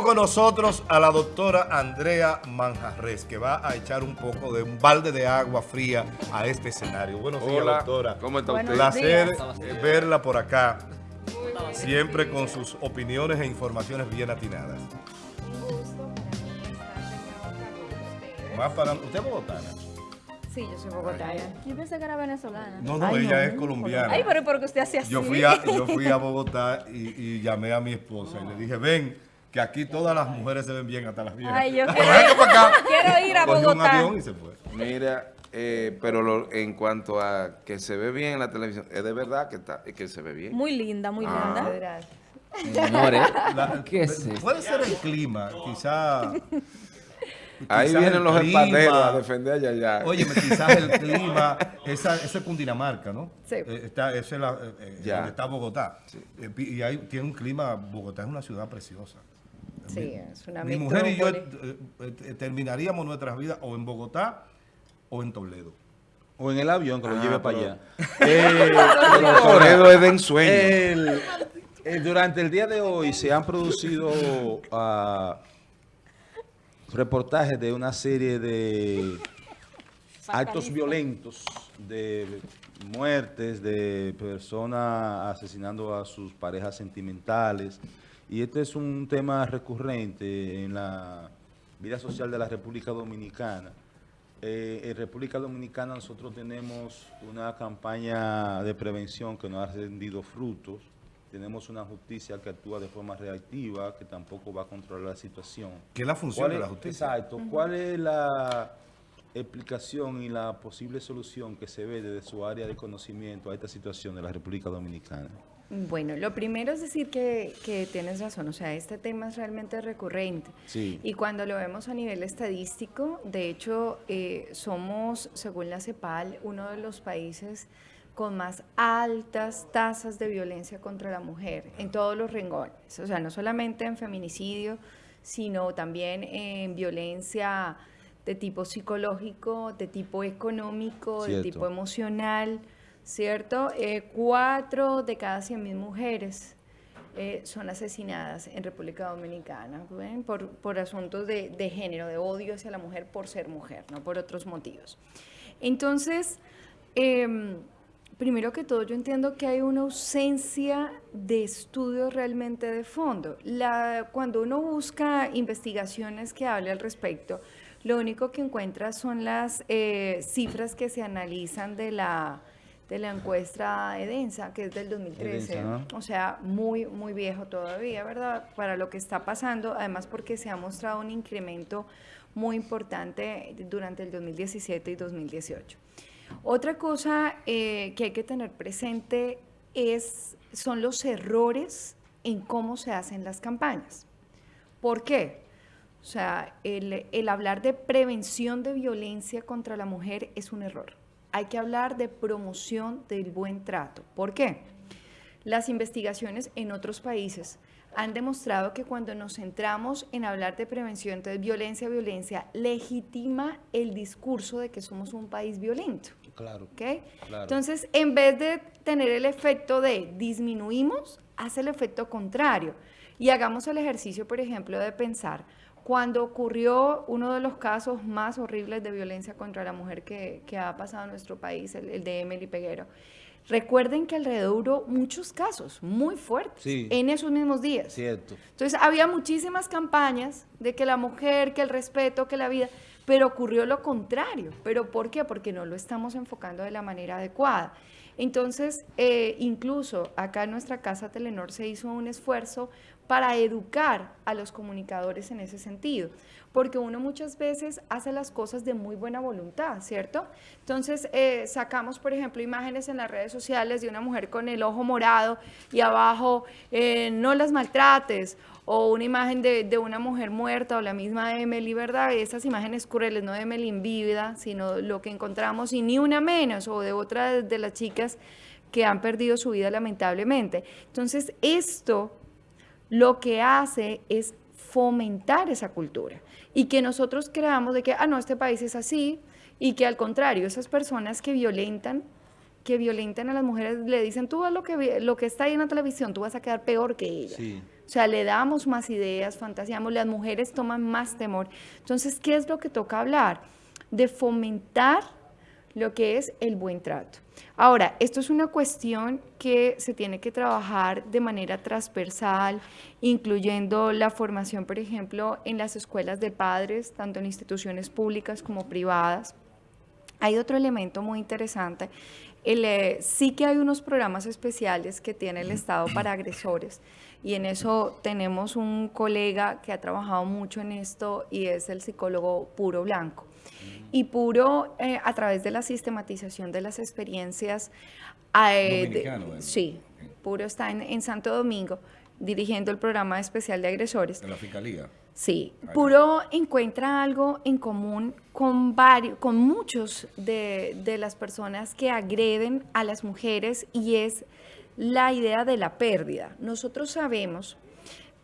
Tenemos con nosotros a la doctora Andrea Manjarres, que va a echar un poco de un balde de agua fría a este escenario. Buenos días, doctora. ¿cómo está usted? Placer días. eh, verla por acá, siempre con sus opiniones e informaciones bien atinadas. Un gusto para mí estar de nuevo acá con ustedes. Más para... ¿Usted es bogotana? Sí, yo soy bogotana. Yo pensé que era venezolana. No, no, Ay, ella no. es colombiana. Ay, pero porque usted hacía así. Yo fui a, yo fui a Bogotá y, y llamé a mi esposa y le dije, ven, que aquí todas las mujeres se ven bien, hasta las viejas. Ay, yo quiero, acá. quiero ir a Cogió un Bogotá. avión y se fue. Mira, eh, pero lo- en cuanto a que se ve bien en la televisión, es de verdad que está, que se ve bien. Muy linda, muy Ah. linda. Gracias. Señores, La- ¿qué es esto? Puede ser el clima, quizá. Ahí quizás vienen los espaderos a defender allá allá. Oye, quizás el clima, esa, ese es Cundinamarca, ¿no? Sí. Eh, está, esa es la, eh, eh, Ya. donde está Bogotá. Eh, y ahí tiene un clima, Bogotá es una ciudad preciosa. Sí, Mi- es una Mi mujer y yo eh, eh, eh, terminaríamos nuestras vidas o en Bogotá o en Toledo. O en el avión que lo Ah, lleve para allá. Eh, Pero Toledo es de ensueño. el- durante el día de hoy se han producido ah, reportajes de una serie de actos violentos, de muertes, de personas asesinando a sus parejas sentimentales. Y este es un tema recurrente en la vida social de la República Dominicana. Eh, en República Dominicana nosotros tenemos una campaña de prevención que no ha rendido frutos. Tenemos una justicia que actúa de forma reactiva, que tampoco va a controlar la situación. ¿Qué es la función ¿Cuál de la justicia? Exacto. ¿Cuál es la explicación y la posible solución que se ve desde su área de conocimiento a esta situación de la República Dominicana? Bueno, lo primero es decir que, que tienes razón, o sea, este tema es realmente recurrente. Sí. Y cuando lo vemos a nivel estadístico, de hecho, eh, somos, según la CEPAL, uno de los países con más altas tasas de violencia contra la mujer en todos los rengones. O sea, no solamente en feminicidio, sino también en violencia de tipo psicológico, de tipo económico, de tipo emocional, ¿cierto? Eh, cuatro de cada 100.000 mujeres eh, son asesinadas en República Dominicana. Por, por asuntos de, de género, de odio hacia la mujer por ser mujer, no por otros motivos. Entonces, em, primero que todo, yo entiendo que hay una ausencia de estudios realmente de fondo. Cuando uno busca investigaciones que hable al respecto, lo único que encuentra son las eh, cifras que se analizan de la, de la encuesta EDENSA, que es del 2013. Edensa, ¿no? O sea, muy, muy viejo todavía, ¿verdad? Para lo que está pasando, además porque se ha mostrado un incremento muy importante durante el 2017 y 2018. Otra cosa eh, que hay que tener presente es, son los errores en cómo se hacen las campañas. ¿Por qué? O sea, el, el hablar de prevención de violencia contra la mujer es un error. Hay que hablar de promoción del buen trato. ¿Por qué? Las investigaciones en otros países han demostrado que cuando nos centramos en hablar de prevención de violencia, violencia legitima el discurso de que somos un país violento. Claro. ¿ok? Claro. Entonces, en vez de tener el efecto de disminuimos, hace el efecto contrario. Y hagamos el ejercicio, por ejemplo, de pensar, cuando ocurrió uno de los casos más horribles de violencia contra la mujer que, que ha pasado en nuestro país, el, el de Emily Peguero, recuerden que alrededor hubo muchos casos muy fuertes Sí. en esos mismos días. Cierto. Entonces había muchísimas campañas de que la mujer, que el respeto, que la vida, pero ocurrió lo contrario. ¿Pero por qué? Porque no lo estamos enfocando de la manera adecuada. Entonces, eh, incluso acá en nuestra casa Telenor se hizo un esfuerzo para educar a los comunicadores en ese sentido, porque uno muchas veces hace las cosas de muy buena voluntad, ¿cierto? Entonces, eh, sacamos, por ejemplo, imágenes en las redes sociales de una mujer con el ojo morado y abajo, eh, no las maltrates, o una imagen de, de una mujer muerta, o la misma Emily, ¿verdad? Esas imágenes crueles, no de Emily en vida, sino lo que encontramos, y ni una menos, o de otra de las chicas que han perdido su vida lamentablemente. Entonces, esto lo que hace es fomentar esa cultura y que nosotros creamos de que, ah, no, este país es así y que al contrario, esas personas que violentan, que violentan a las mujeres, le dicen, tú ves lo que, lo que está ahí en la televisión, tú vas a quedar peor que ella. Sí. O sea, le damos más ideas, fantaseamos, las mujeres toman más temor. Entonces, ¿qué es lo que toca hablar? De fomentar lo que es el buen trato. Ahora, esto es una cuestión que se tiene que trabajar de manera transversal, incluyendo la formación, por ejemplo, en las escuelas de padres, tanto en instituciones públicas como privadas. Hay otro elemento muy interesante. Eh, sí que hay unos programas especiales que tiene el Estado para agresores y en eso tenemos un colega que ha trabajado mucho en esto y es el psicólogo Puro Blanco. Y Puro, eh, a través de la sistematización de las experiencias... eh, sí, Puro está en, en Santo Domingo dirigiendo el programa especial de agresores. De la fiscalía. Sí, Puro encuentra algo en común con varios, con muchos de, de las personas que agreden a las mujeres y es la idea de la pérdida. Nosotros sabemos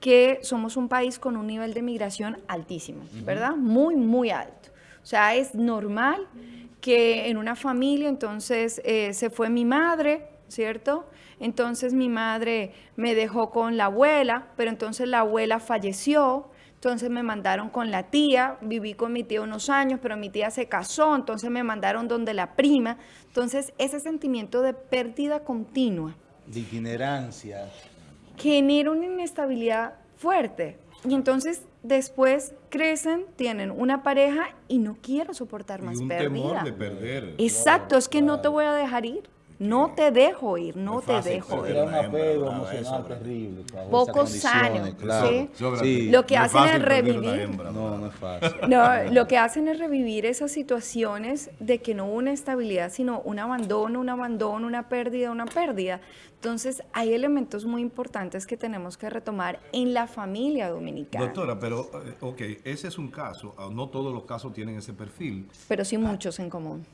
que somos un país con un nivel de migración altísimo, ¿verdad? Muy, muy alto. O sea, es normal que en una familia, entonces, eh, se fue mi madre, ¿cierto? Entonces mi madre me dejó con la abuela, pero entonces la abuela falleció, entonces me mandaron con la tía, viví con mi tía unos años, pero mi tía se casó, entonces me mandaron donde la prima. Entonces ese sentimiento de pérdida continua De itinerancia. genera una inestabilidad fuerte. Y entonces después crecen, tienen una pareja y no quiero soportar más y un pérdida. temor de perder. Exacto, es que no te voy a dejar ir. No te dejo ir, no te dejo ir. Era un apego Nada, emocional eso, terrible. Poco sano, claro. ¿sí? Lo que no hacen fácil es revivir. hembra, No, no es fácil. No, lo que hacen es revivir esas situaciones de que no hubo una estabilidad, sino un abandono, un abandono, una pérdida, una pérdida. Entonces, hay elementos muy importantes que tenemos que retomar en la familia dominicana. Doctora, pero, eh, ok, ese es un caso. ah, No todos los casos tienen ese perfil. Pero sí muchos en común.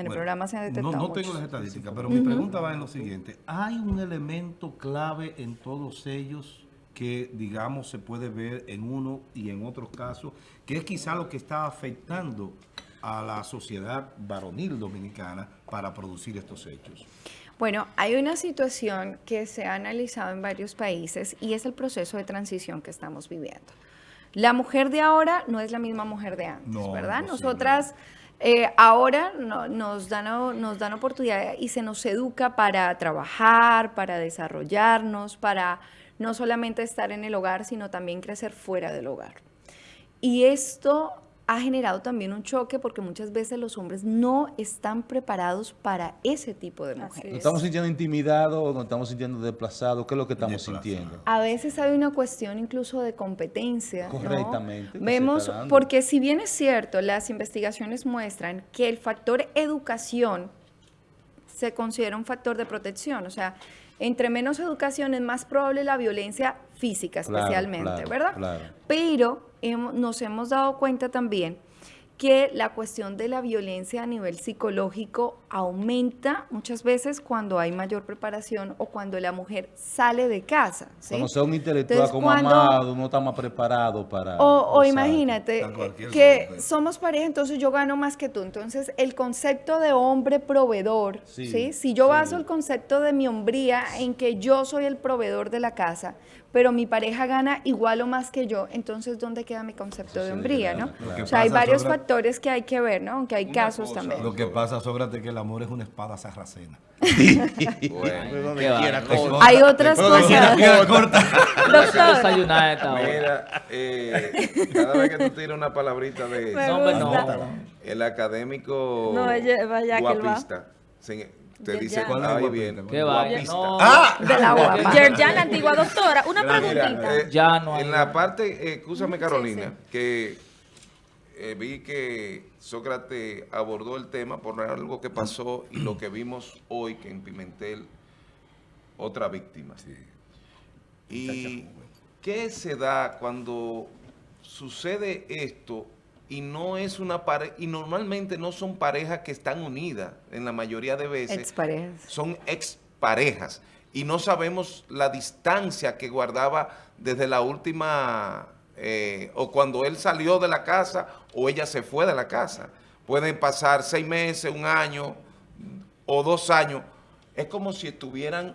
En el programa se han detectado No, no muchos. tengo las estadísticas, pero mi pregunta va en lo siguiente. ¿Hay un elemento clave en todos ellos que, digamos, se puede ver en uno y en otros casos, que es quizá lo que está afectando a la sociedad varonil dominicana para producir estos hechos? Bueno, hay una situación que se ha analizado en varios países y es el proceso de transición que estamos viviendo. La mujer de ahora no es la misma mujer de antes, No, ¿verdad? Nosotras eh, ahora no- nos, dan, nos dan oportunidad y se nos educa para trabajar, para desarrollarnos, para no solamente estar en el hogar, sino también crecer fuera del hogar. Y esto ha generado también un choque porque muchas veces los hombres no están preparados para ese tipo de mujeres. ¿Nos estamos sintiendo intimidados? ¿Nos estamos sintiendo desplazados? ¿Qué es lo que estamos sintiendo? A veces hay una cuestión incluso de competencia. ¿no? Correctamente, se Vemos, porque si bien es cierto, las investigaciones muestran que el factor educación se considera un factor de protección. O sea, entre menos educación es más probable la violencia física especialmente, claro, ¿verdad? claro. Pero hemo- nos hemos dado cuenta también que la cuestión de la violencia a nivel psicológico aumenta muchas veces cuando hay mayor preparación o cuando la mujer sale de casa. ¿sí? Cuando sea un intelectual Entonces, como cuando- amado, uno está más preparado para... O, imagínate que golpe. somos pareja, entonces yo gano más que tú. Entonces, el concepto de hombre proveedor, Sí, ¿sí? Si yo sí. baso el concepto de mi hombría en que yo soy el proveedor de la casa, pero mi pareja gana igual o más que yo, entonces, ¿dónde queda mi concepto de sí, hombría, claro, no? O sea, hay varios Sócrates- factores que hay que ver, ¿no? Aunque hay Una casos cosa, también. Lo que pasa, Sócrates, es que el amor es una espada sarracena. Bueno. Hay otras Donde quiera cosas. queda corta. Doctor, mira, eh, cada vez que tú tiras una palabrita de No, no. el académico No, ella- vaya que él va. guapista te dice. ¿Cuál guapista? viene Qué va. guapista. No. ¡Ah! de la guapa. Yerjan, la antigua doctora, una Mira, preguntita. eh, Ya no hay- En la parte, eh, escúchame Sí, Carolina, que eh, vi que Sócrates abordó el tema por algo que pasó y lo que vimos hoy que en Pimentel, otra víctima. ¿Y qué se da cuando sucede esto y no es una pareja, y normalmente no son parejas que están unidas en la mayoría de veces? Exparejas. son exparejas y no sabemos la distancia que guardaba desde la última, eh, o cuando él salió de la casa o ella se fue de la casa. Pueden pasar seis meses, un año o dos años. Es como si estuvieran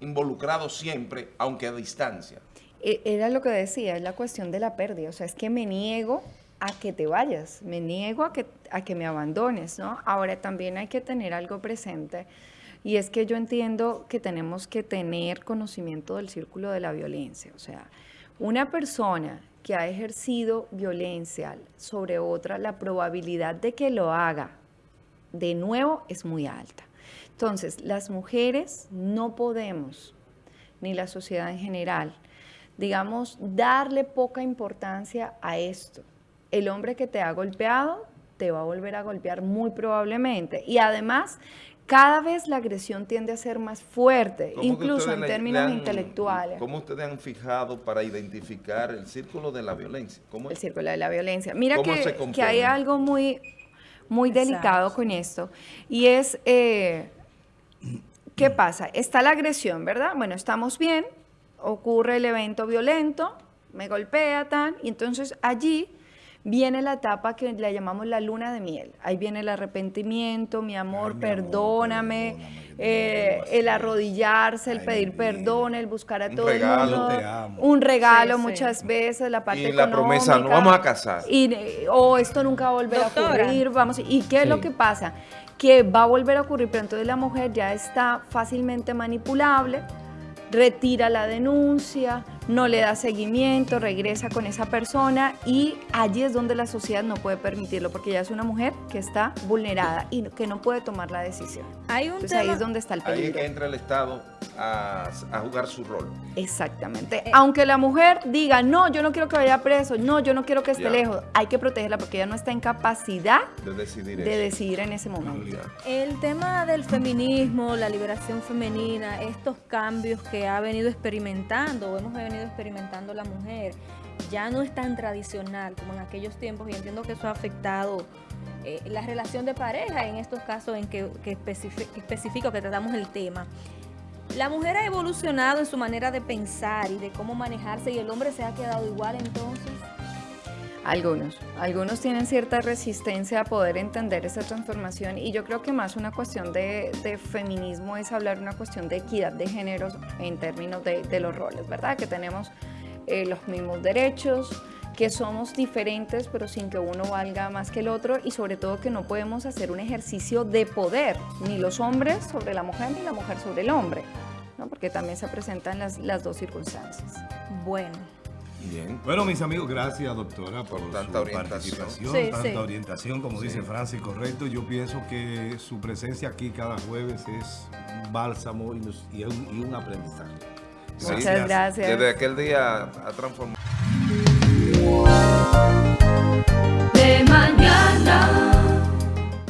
involucrados siempre, aunque a distancia. e- era lo que decía, es la cuestión de la pérdida. O sea, es que me niego a que te vayas, me niego a que, a que me abandones, ¿no? Ahora también hay que tener algo presente y es que yo entiendo que tenemos que tener conocimiento del círculo de la violencia. O sea, una persona que ha ejercido violencia sobre otra, la probabilidad de que lo haga de nuevo es muy alta. Entonces, las mujeres no podemos, ni la sociedad en general, digamos, darle poca importancia a esto. El hombre que te ha golpeado te va a volver a golpear muy probablemente. Y además, cada vez la agresión tiende a ser más fuerte, ¿Cómo que incluso en términos han- intelectuales. ¿Cómo ustedes han fijado para identificar el círculo de la violencia? ¿Cómo el círculo de la violencia. Mira ¿Cómo que, se que compone? hay algo muy, muy delicado con esto. Y es, eh, ¿qué pasa? Está la agresión, ¿verdad? Bueno, estamos bien, ocurre el evento violento, me golpea, tan, y entonces allí viene la etapa que le llamamos la luna de miel. Ahí viene el arrepentimiento, mi amor, Ay, mi amor, perdóname, eh, el arrodillarse, el Ay, pedir perdón, el buscar a Un todo regalo. el mundo, te amo. un regalo Sí, sí. muchas veces, la parte Y la promesa, "Nos vamos a casar". y, o esto nunca va a volver Doctora. a ocurrir, vamos, ¿y qué es lo que pasa? Que va a volver a ocurrir, pero entonces la mujer ya está fácilmente manipulable, retira la denuncia, no le da seguimiento, regresa con esa persona y allí es donde la sociedad no puede permitirlo, porque ya es una mujer que está vulnerada y que no puede tomar la decisión. Hay un Entonces ahí tema, es donde está el Ahí es peligro. que entra el Estado a, a jugar su rol. Exactamente. Eh, Aunque la mujer diga, no, yo no quiero que vaya preso, no, yo no quiero que esté Ya. lejos, hay que protegerla porque ella no está en capacidad de decidir de decidir en ese momento. el tema del feminismo, la liberación femenina, estos cambios que ha venido experimentando hemos venido experimentando la mujer, ya no es tan tradicional como en aquellos tiempos y entiendo que eso ha afectado eh, la relación de pareja en estos casos en que, que que especifico que tratamos el tema. La mujer ha evolucionado en su manera de pensar y de cómo manejarse y el hombre se ha quedado igual entonces. Algunos, algunos tienen cierta resistencia a poder entender esa transformación y yo creo que más una cuestión de, de feminismo es hablar una cuestión de equidad de géneros en términos de, de los roles, ¿verdad? Que tenemos eh, los mismos derechos, que somos diferentes pero sin que uno valga más que el otro y sobre todo que no podemos hacer un ejercicio de poder, ni los hombres sobre la mujer ni la mujer sobre el hombre, ¿no? Porque también se presentan las, las dos circunstancias. Bueno. Bien. Bueno, mis amigos, gracias, doctora, por, Por tanta su orientación. participación, Sí, tanta sí. orientación, como dice Francis, correcto. Yo pienso que su presencia aquí cada jueves es un bálsamo y, un, y un aprendizaje. Sí. Muchas gracias. Desde aquel día ha transformado.